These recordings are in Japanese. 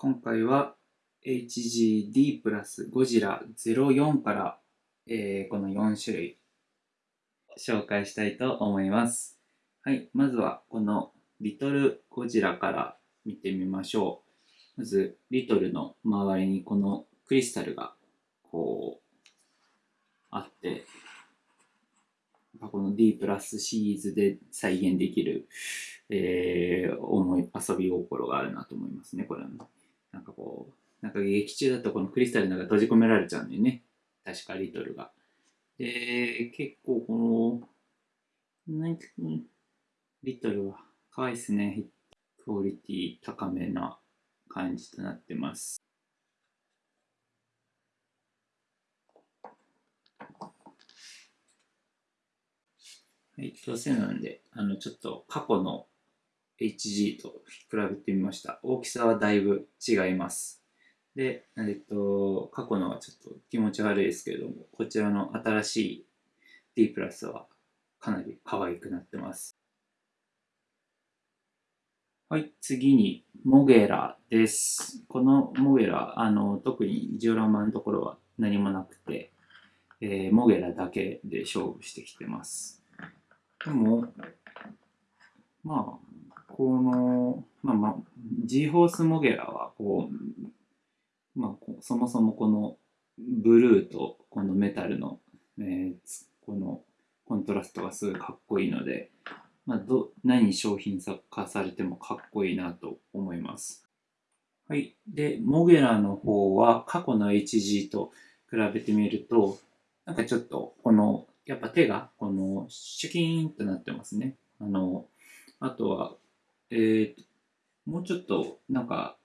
今回は HGD プラスゴジラ04から、えー、この4種類紹介したいと思います。はい、まずはこのリトルゴジラから見てみましょう。まず、リトルの周りにこのクリスタルがこうあって、この D プラスシリーズで再現できる、えー、思い、遊び心があるなと思いますね、これは。なんかこう、なんか劇中だとこのクリスタルの中閉じ込められちゃうんだよね。確かリトルが。で、結構この、なんリトルは可愛いですね。クオリティ高めな感じとなってます。はい、どうせなんで、あの、ちょっと過去の HG と比べてみました。大きさはだいぶ違います。で、えっと、過去のはちょっと気持ち悪いですけれども、こちらの新しい D プラスはかなり可愛くなってます。はい、次に、モゲラです。このモゲラ、あの、特にジオラマのところは何もなくて、えー、モゲラだけで勝負してきてます。でも、まあ、この、まあまあ、G ホースモゲラは、こう、まあ、そもそもこのブルーとこのメタルの、えー、このコントラストがすごいかっこいいので、まあ、ど何商品化されてもかっこいいなと思います。はい。で、モゲラの方は過去の HG と比べてみると、なんかちょっとこのやっぱ手が、この、シュキーンとなってますね。あの、あとは、えー、もうちょっと、なんか、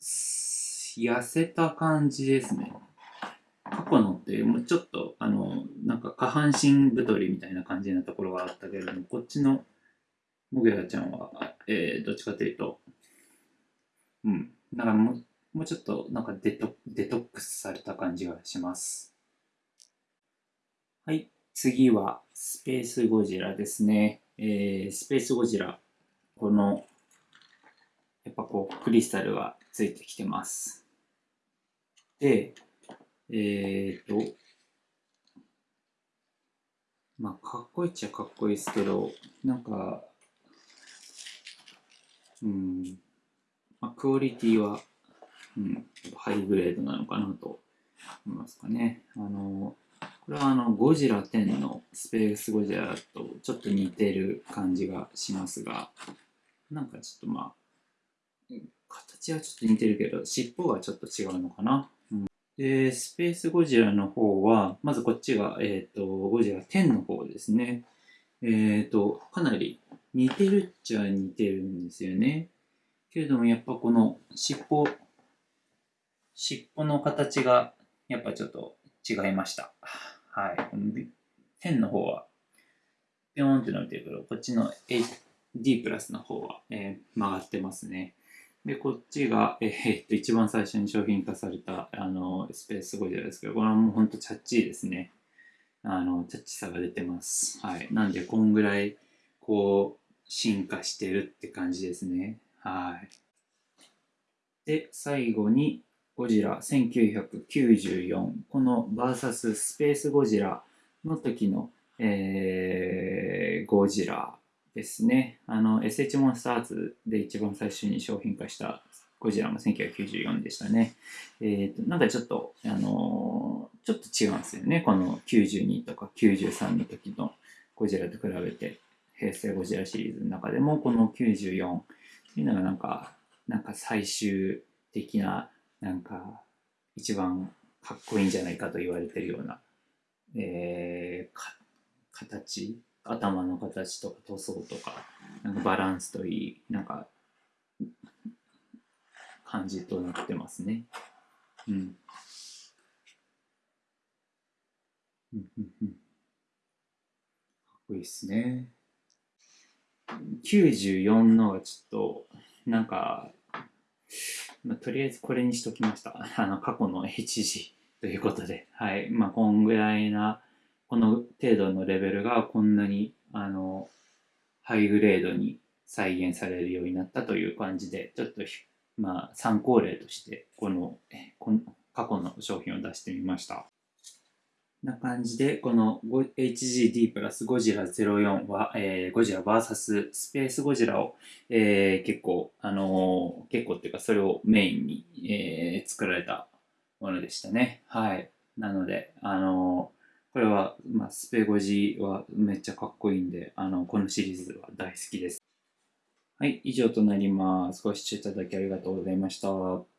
痩せた感じですね。過去のって、もうちょっと、あの、なんか下半身太りみたいな感じなところがあったけれども、こっちのモゲラちゃんは、えー、どっちかというと、うん、なんかもう、もうちょっとなんかデトデトックスされた感じがします。はい。次は、スペースゴジラですね。えー、スペースゴジラ。この、やっぱこう、クリスタルがついてきてます。で、えーと、まあ、かっこいいっちゃかっこいいですけど、なんか、うん、まあ、クオリティは、うん、ハイグレードなのかなと思いますかね。あの、これはあのゴジラ10のスペースゴジラとちょっと似てる感じがしますが、なんかちょっとまあ、形はちょっと似てるけど、尻尾がちょっと違うのかな？うん、で、スペースゴジラの方は、まずこっちが、えっ、ー、と、ゴジラ10の方ですね。えっ、ー、と、かなり似てるっちゃ似てるんですよね。けれどもやっぱこの尻尾、尻尾の形がやっぱちょっと違いました。はい。この10の方は、ピョーンって伸びてるけど、こっちの D プラスの方は、えー、曲がってますね。で、こっちが、えー、っと、一番最初に商品化された、あの、スペースゴジラですけど、これはもうほんとチャッチーですね。あの、チャッチさが出てます。はい。なんで、こんぐらい、こう、進化してるって感じですね。はい。で、最後に、ゴジラ1994この VS スペースゴジラの時の、えー、ゴジラですねあの SH モンスターズで一番最初に商品化したゴジラも1994でしたね。えーと、なんかちょっと、あのー、ちょっと違うんですよね。この92とか93の時のゴジラと比べて、平成ゴジラシリーズの中でも、この94っていうのがなんか、なんか最終的ななんか一番かっこいいんじゃないかと言われてるような、えー、形頭の形とか塗装とかなんかバランスといいなんか感じとなってますね。うん。かっこいいっすね。94のはちょっとなんかまあ、とりあえずこれにしときました。あの、過去の HG ということで。はい。まあ、こんぐらいな、この程度のレベルがこんなに、あの、ハイグレードに再現されるようになったという感じで、ちょっとまあ、参考例としてこのこの過去の商品を出してみました。な感じで、この HGD プラスゴジラ04は、えー、ゴジラ VS スペースゴジラを、えー、結構、あのー、結構っていうかそれをメインに、えー、作られたものでしたね。はい。なので、あのー、これは、まあ、スペゴジはめっちゃかっこいいんで、あの、このシリーズは大好きです。はい、以上となります。ご視聴いただきありがとうございました。